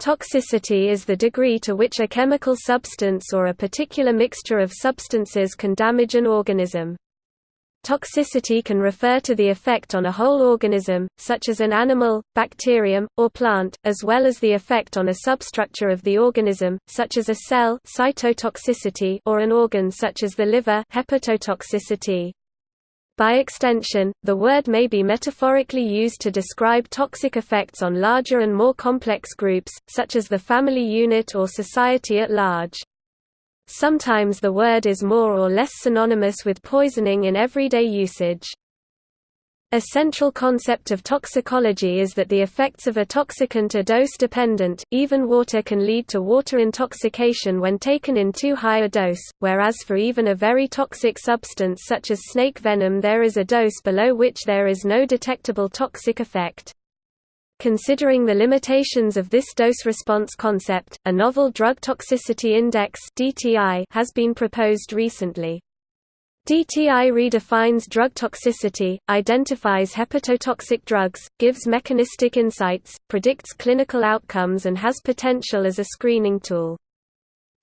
Toxicity is the degree to which a chemical substance or a particular mixture of substances can damage an organism. Toxicity can refer to the effect on a whole organism, such as an animal, bacterium, or plant, as well as the effect on a substructure of the organism, such as a cell cytotoxicity or an organ such as the liver hepatotoxicity. By extension, the word may be metaphorically used to describe toxic effects on larger and more complex groups, such as the family unit or society at large. Sometimes the word is more or less synonymous with poisoning in everyday usage. A central concept of toxicology is that the effects of a toxicant are dose-dependent, even water can lead to water intoxication when taken in too high a dose, whereas for even a very toxic substance such as snake venom there is a dose below which there is no detectable toxic effect. Considering the limitations of this dose-response concept, a novel Drug Toxicity Index has been proposed recently. DTI redefines drug toxicity, identifies hepatotoxic drugs, gives mechanistic insights, predicts clinical outcomes and has potential as a screening tool.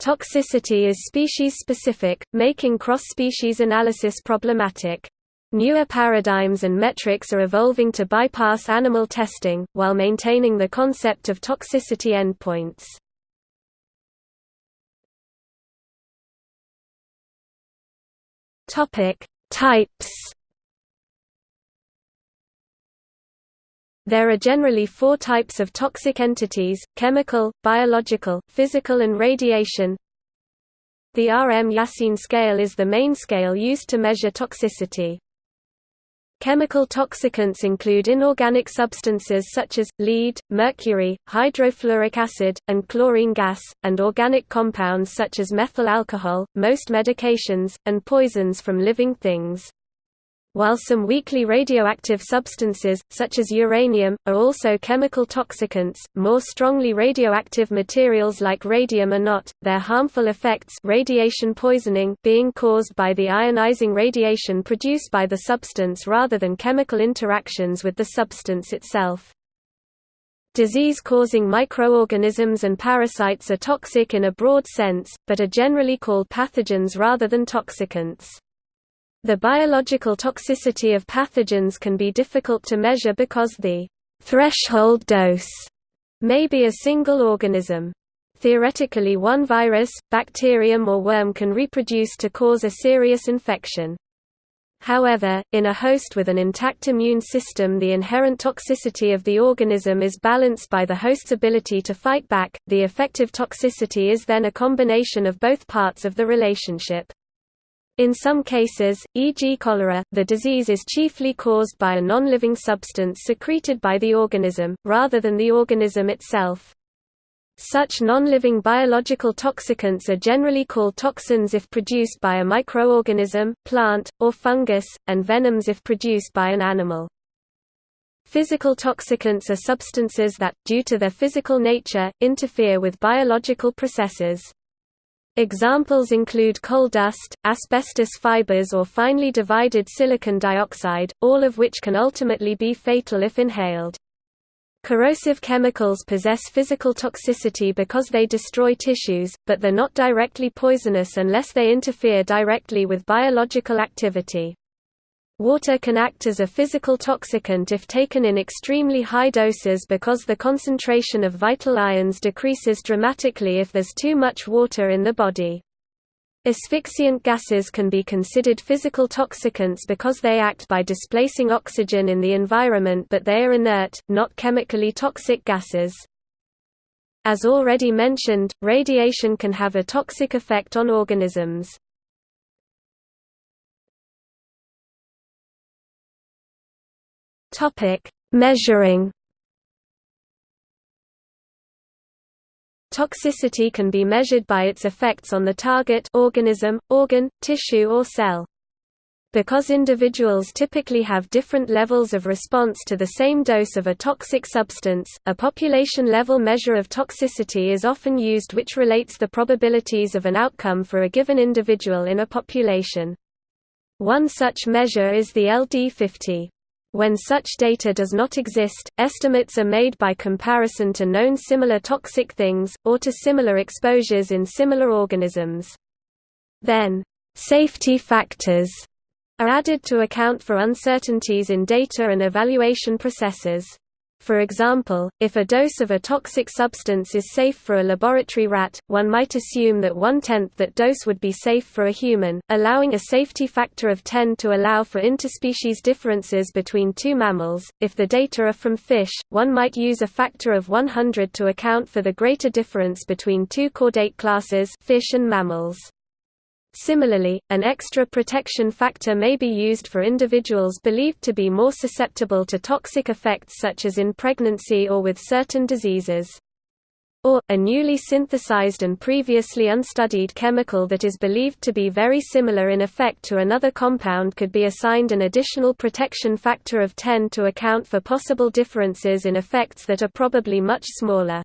Toxicity is species-specific, making cross-species analysis problematic. Newer paradigms and metrics are evolving to bypass animal testing, while maintaining the concept of toxicity endpoints. Topic: Types. There are generally four types of toxic entities, chemical, biological, physical and radiation. The RM-Yassin scale is the main scale used to measure toxicity. Chemical toxicants include inorganic substances such as, lead, mercury, hydrofluoric acid, and chlorine gas, and organic compounds such as methyl alcohol, most medications, and poisons from living things while some weakly radioactive substances, such as uranium, are also chemical toxicants, more strongly radioactive materials like radium are not, their harmful effects radiation poisoning being caused by the ionizing radiation produced by the substance rather than chemical interactions with the substance itself. Disease-causing microorganisms and parasites are toxic in a broad sense, but are generally called pathogens rather than toxicants. The biological toxicity of pathogens can be difficult to measure because the threshold dose may be a single organism. Theoretically one virus, bacterium or worm can reproduce to cause a serious infection. However, in a host with an intact immune system the inherent toxicity of the organism is balanced by the host's ability to fight back, the effective toxicity is then a combination of both parts of the relationship. In some cases, e.g. cholera, the disease is chiefly caused by a non-living substance secreted by the organism, rather than the organism itself. Such non-living biological toxicants are generally called toxins if produced by a microorganism, plant, or fungus, and venoms if produced by an animal. Physical toxicants are substances that, due to their physical nature, interfere with biological processes. Examples include coal dust, asbestos fibers or finely divided silicon dioxide, all of which can ultimately be fatal if inhaled. Corrosive chemicals possess physical toxicity because they destroy tissues, but they're not directly poisonous unless they interfere directly with biological activity. Water can act as a physical toxicant if taken in extremely high doses because the concentration of vital ions decreases dramatically if there's too much water in the body. Asphyxiant gases can be considered physical toxicants because they act by displacing oxygen in the environment but they are inert, not chemically toxic gases. As already mentioned, radiation can have a toxic effect on organisms. Topic: Measuring. Toxicity can be measured by its effects on the target organism, organ, tissue or cell. Because individuals typically have different levels of response to the same dose of a toxic substance, a population-level measure of toxicity is often used which relates the probabilities of an outcome for a given individual in a population. One such measure is the LD50. When such data does not exist, estimates are made by comparison to known similar toxic things, or to similar exposures in similar organisms. Then, safety factors are added to account for uncertainties in data and evaluation processes. For example, if a dose of a toxic substance is safe for a laboratory rat, one might assume that one-tenth that dose would be safe for a human, allowing a safety factor of 10 to allow for interspecies differences between two mammals. If the data are from fish, one might use a factor of 100 to account for the greater difference between two chordate classes fish and mammals. Similarly, an extra protection factor may be used for individuals believed to be more susceptible to toxic effects such as in pregnancy or with certain diseases. Or, a newly synthesized and previously unstudied chemical that is believed to be very similar in effect to another compound could be assigned an additional protection factor of 10 to account for possible differences in effects that are probably much smaller.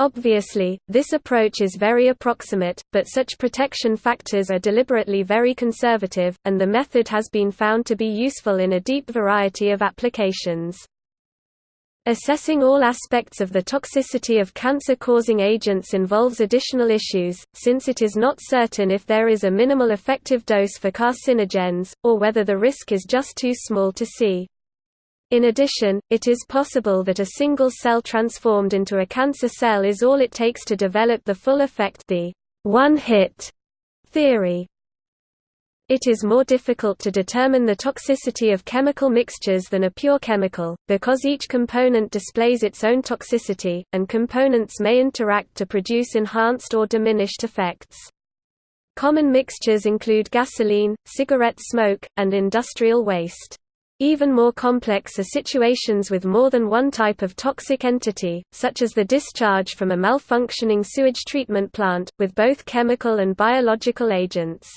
Obviously, this approach is very approximate, but such protection factors are deliberately very conservative, and the method has been found to be useful in a deep variety of applications. Assessing all aspects of the toxicity of cancer-causing agents involves additional issues, since it is not certain if there is a minimal effective dose for carcinogens, or whether the risk is just too small to see. In addition, it is possible that a single cell transformed into a cancer cell is all it takes to develop the full effect the one-hit theory. It is more difficult to determine the toxicity of chemical mixtures than a pure chemical, because each component displays its own toxicity, and components may interact to produce enhanced or diminished effects. Common mixtures include gasoline, cigarette smoke, and industrial waste. Even more complex are situations with more than one type of toxic entity, such as the discharge from a malfunctioning sewage treatment plant, with both chemical and biological agents.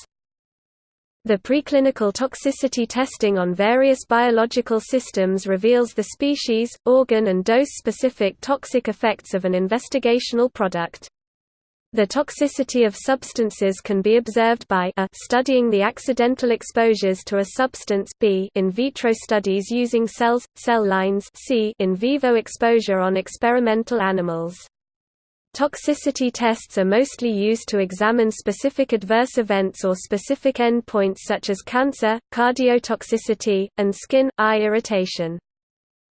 The preclinical toxicity testing on various biological systems reveals the species, organ and dose-specific toxic effects of an investigational product. The toxicity of substances can be observed by a studying the accidental exposures to a substance b in vitro studies using cells, cell lines c in vivo exposure on experimental animals. Toxicity tests are mostly used to examine specific adverse events or specific endpoints such as cancer, cardiotoxicity, and skin, eye irritation.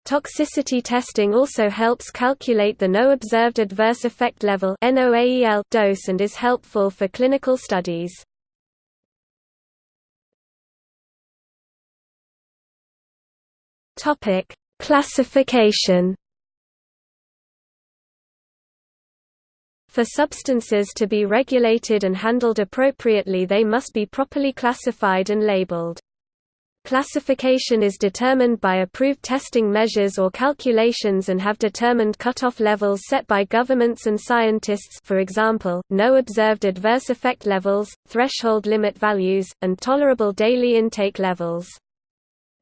Toxicity testing also helps calculate the no observed adverse effect level dose and is helpful for clinical studies. Topic: Classification. For substances to be regulated and handled appropriately they must be properly classified and labeled. Classification is determined by approved testing measures or calculations and have determined cutoff levels set by governments and scientists for example, no observed adverse effect levels, threshold limit values, and tolerable daily intake levels.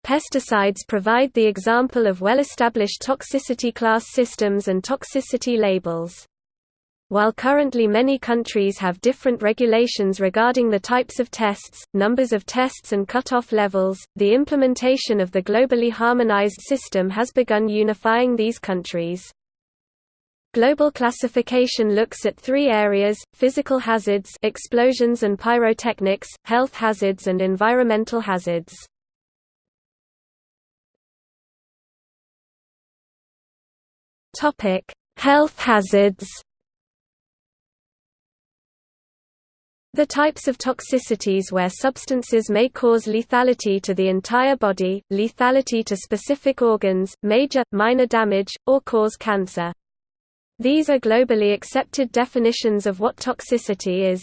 Pesticides provide the example of well-established toxicity class systems and toxicity labels. While currently many countries have different regulations regarding the types of tests, numbers of tests and cutoff levels, the implementation of the globally harmonized system has begun unifying these countries. Global classification looks at three areas, physical hazards explosions and pyrotechnics, health hazards and environmental hazards. Health hazards The types of toxicities where substances may cause lethality to the entire body, lethality to specific organs, major, minor damage, or cause cancer. These are globally accepted definitions of what toxicity is.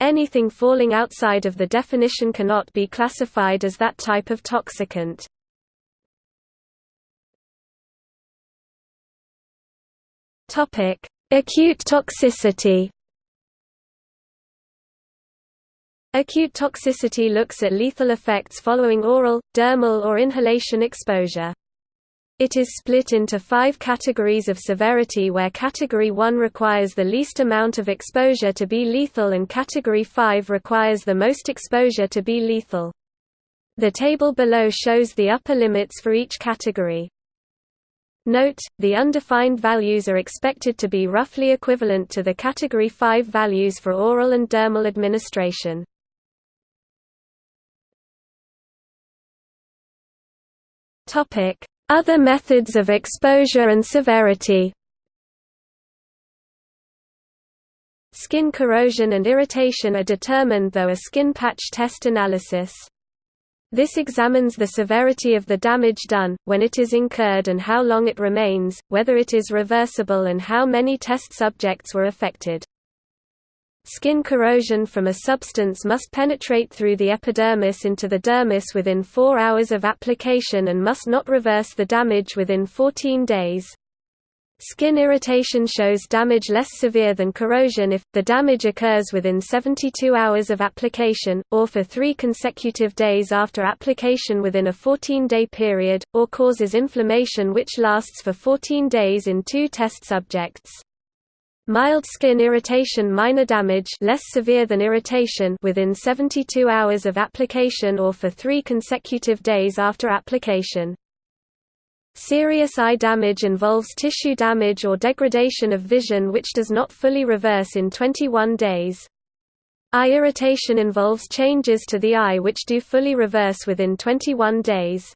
Anything falling outside of the definition cannot be classified as that type of toxicant. Acute toxicity Acute toxicity looks at lethal effects following oral, dermal or inhalation exposure. It is split into five categories of severity where Category 1 requires the least amount of exposure to be lethal and Category 5 requires the most exposure to be lethal. The table below shows the upper limits for each category. Note, the undefined values are expected to be roughly equivalent to the Category 5 values for oral and dermal administration. Other methods of exposure and severity Skin corrosion and irritation are determined through a skin patch test analysis. This examines the severity of the damage done, when it is incurred and how long it remains, whether it is reversible and how many test subjects were affected. Skin corrosion from a substance must penetrate through the epidermis into the dermis within 4 hours of application and must not reverse the damage within 14 days. Skin irritation shows damage less severe than corrosion if, the damage occurs within 72 hours of application, or for three consecutive days after application within a 14-day period, or causes inflammation which lasts for 14 days in two test subjects. Mild skin irritation minor damage less severe than irritation within 72 hours of application or for three consecutive days after application. Serious eye damage involves tissue damage or degradation of vision which does not fully reverse in 21 days. Eye irritation involves changes to the eye which do fully reverse within 21 days.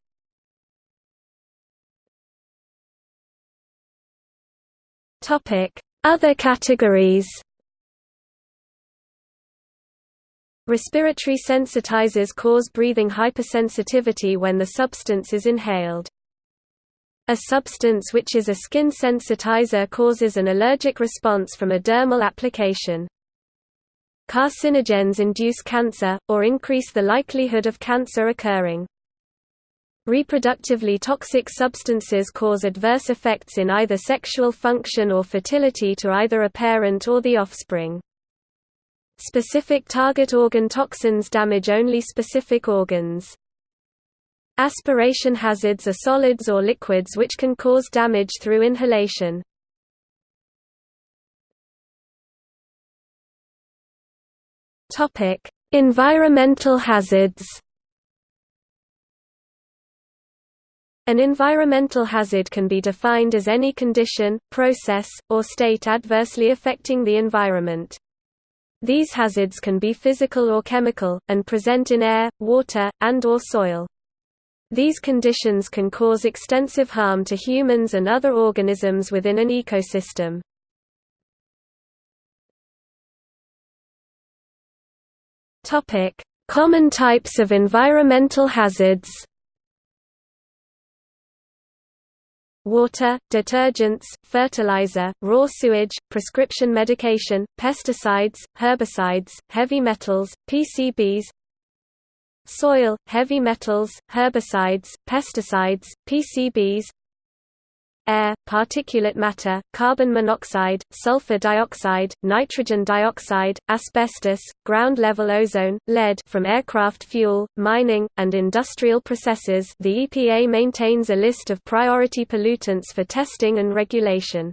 Other categories Respiratory sensitizers cause breathing hypersensitivity when the substance is inhaled. A substance which is a skin sensitizer causes an allergic response from a dermal application. Carcinogens induce cancer, or increase the likelihood of cancer occurring. Reproductively toxic substances cause adverse effects in either sexual function or fertility to either a parent or the offspring. Specific target organ toxins damage only specific organs. Aspiration hazards are solids or liquids which can cause damage through inhalation. Topic: Environmental hazards. An environmental hazard can be defined as any condition, process, or state adversely affecting the environment. These hazards can be physical or chemical, and present in air, water, and or soil. These conditions can cause extensive harm to humans and other organisms within an ecosystem. Common types of environmental hazards water, detergents, fertilizer, raw sewage, prescription medication, pesticides, herbicides, heavy metals, PCBs, soil, heavy metals, herbicides, pesticides, PCBs air, particulate matter, carbon monoxide, sulfur dioxide, nitrogen dioxide, asbestos, ground-level ozone, lead from aircraft fuel, mining, and industrial processes the EPA maintains a list of priority pollutants for testing and regulation.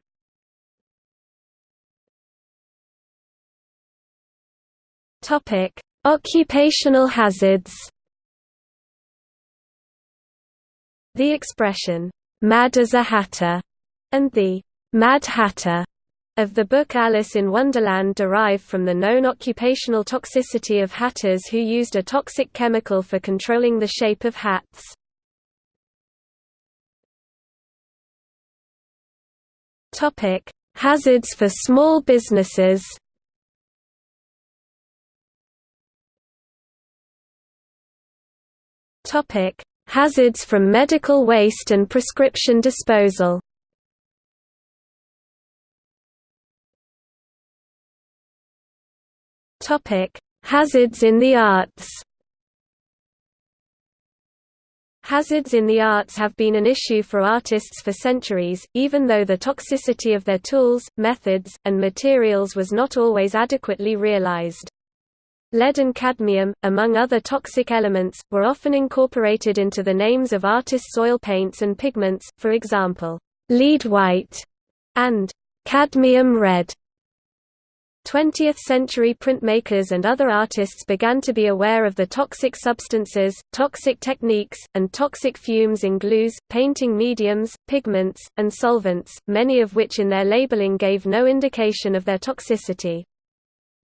Occupational hazards The expression, "'mad as a hatter' and the "'Mad Hatter' of the book Alice in Wonderland derive from the known occupational toxicity of hatters who used a toxic chemical for controlling the shape of hats. Hazards for small businesses Topic: Hazards from medical waste and prescription disposal. Topic: Hazards in the arts. Hazards in the arts have been an issue for artists for centuries, even though the toxicity of their tools, methods, and materials was not always adequately realized. Lead and cadmium, among other toxic elements, were often incorporated into the names of artists' oil paints and pigments, for example, lead white and cadmium red. 20th-century printmakers and other artists began to be aware of the toxic substances, toxic techniques, and toxic fumes in glues, painting mediums, pigments, and solvents, many of which in their labeling gave no indication of their toxicity.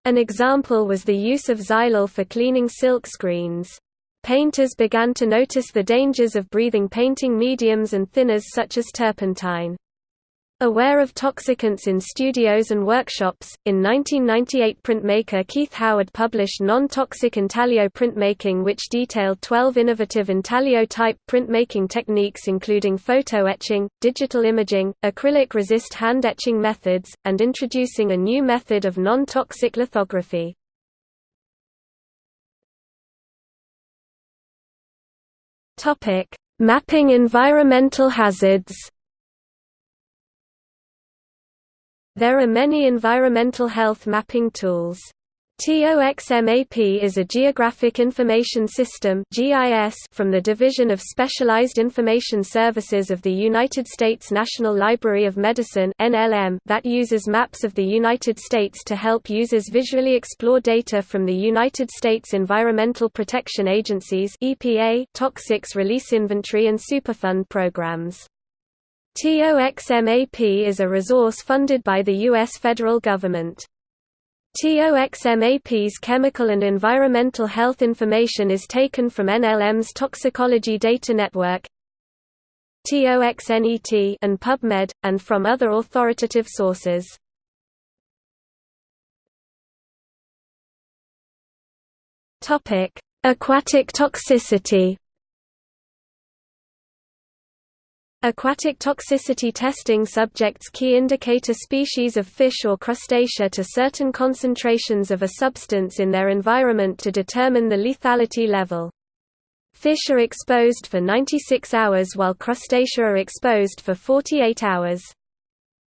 An example was the use of xylol for cleaning silk screens. Painters began to notice the dangers of breathing painting mediums and thinners such as turpentine. Aware of toxicants in studios and workshops, in 1998 printmaker Keith Howard published Non-Toxic Intaglio Printmaking which detailed 12 innovative intaglio-type printmaking techniques including photo etching, digital imaging, acrylic-resist hand etching methods, and introducing a new method of non-toxic lithography. Mapping environmental hazards There are many environmental health mapping tools. TOXMAP is a Geographic Information System from the Division of Specialized Information Services of the United States National Library of Medicine that uses maps of the United States to help users visually explore data from the United States Environmental Protection Agency's Toxics Release Inventory and Superfund programs. TOXMAP is a resource funded by the U.S. federal government. TOXMAP's chemical and environmental health information is taken from NLM's Toxicology Data Network TOXNET and PubMed, and from other authoritative sources. Aquatic toxicity Aquatic toxicity testing subjects key indicator species of fish or crustacea to certain concentrations of a substance in their environment to determine the lethality level. Fish are exposed for 96 hours while crustacea are exposed for 48 hours.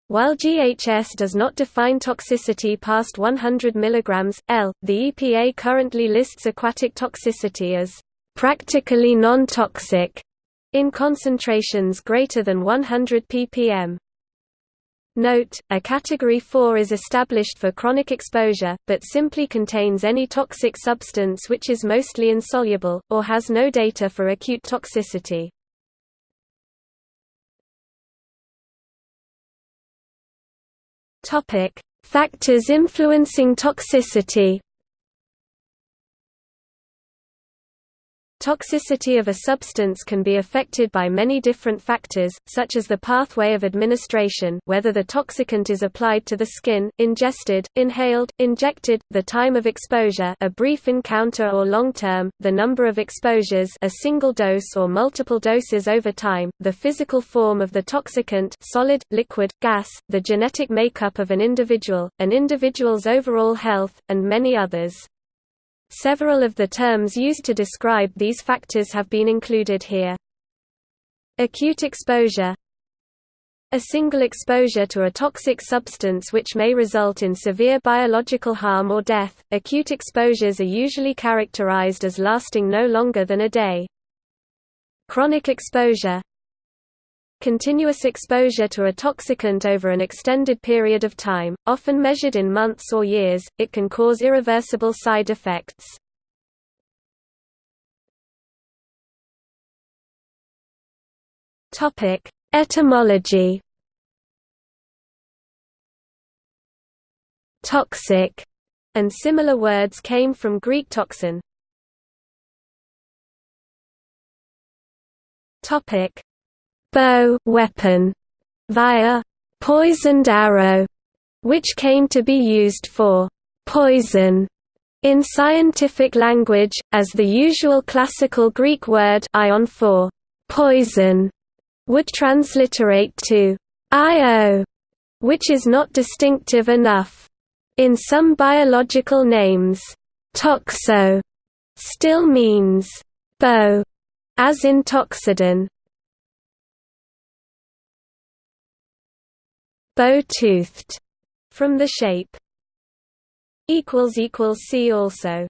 While GHS does not define toxicity past 100 mg, L, the EPA currently lists aquatic toxicity as practically non-toxic in concentrations greater than 100 ppm. Note, a Category 4 is established for chronic exposure, but simply contains any toxic substance which is mostly insoluble, or has no data for acute toxicity. Factors influencing toxicity Toxicity of a substance can be affected by many different factors, such as the pathway of administration whether the toxicant is applied to the skin, ingested, inhaled, injected, the time of exposure a brief encounter or long-term, the number of exposures a single dose or multiple doses over time, the physical form of the toxicant solid, liquid, gas, the genetic makeup of an individual, an individual's overall health, and many others. Several of the terms used to describe these factors have been included here. Acute exposure A single exposure to a toxic substance which may result in severe biological harm or death. Acute exposures are usually characterized as lasting no longer than a day. Chronic exposure Continuous exposure to a toxicant over an extended period of time, often measured in months or years, it can cause irreversible side effects. Etymology Toxic and similar words came from Greek toxin. Topic bow weapon via poisoned arrow, which came to be used for poison in scientific language, as the usual classical Greek word ion for poison would transliterate to io, which is not distinctive enough. In some biological names, toxo still means bow, as in Toxodon. Bow-toothed from the shape equals equals see also